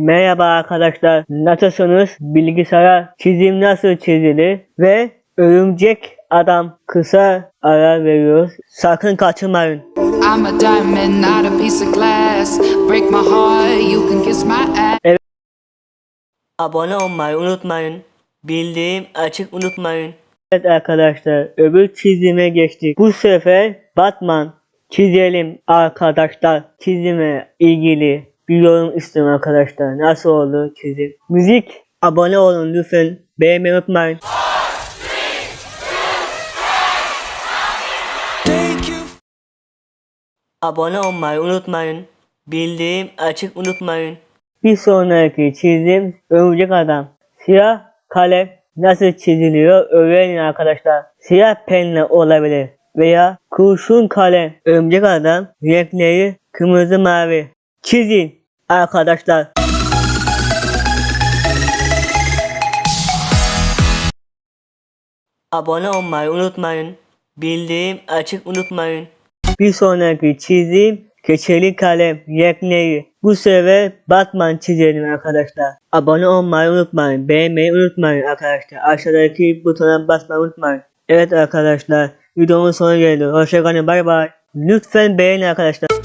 Merhaba arkadaşlar. Nasılsınız? Bilgisayara çizim nasıl çizilir? Ve örümcek adam kısa ara veriyoruz. Sakın kaçırmayın. I'm a diamond, not a piece of glass. Break my heart, you can kiss my ass. Abone olmayı unutmayın. Bildiğim açık unutmayın. Evet arkadaşlar öbür çizime geçtik. Bu sefer Batman çizelim arkadaşlar. Çizime ilgili bir yorum istiyorum arkadaşlar. Nasıl oldu çizim? Müzik abone olun lütfen. Beğenmeyi unutmayın. Abone olmayı unutmayın. Bildiğim açık unutmayın. Bir sonraki çizim örümcek adam. Siyah kalem nasıl çiziliyor öğrenin arkadaşlar. Siyah penle olabilir veya kurşun kalem. Örümcek adam renkleri kırmızı mavi. Çizin arkadaşlar. Abone olmayı unutmayın. Bildiğim açık unutmayın. Bir sonraki çizim keçeli kalem renkleri. Bu sefer Batman çizelim arkadaşlar. Abone olmayı unutmayın. Beğenmeyi unutmayın arkadaşlar. Aşağıdaki butona basmayı unutmayın. Evet arkadaşlar videonun sonu geldi. Hoşçakalın bay bay. Lütfen beğenin arkadaşlar.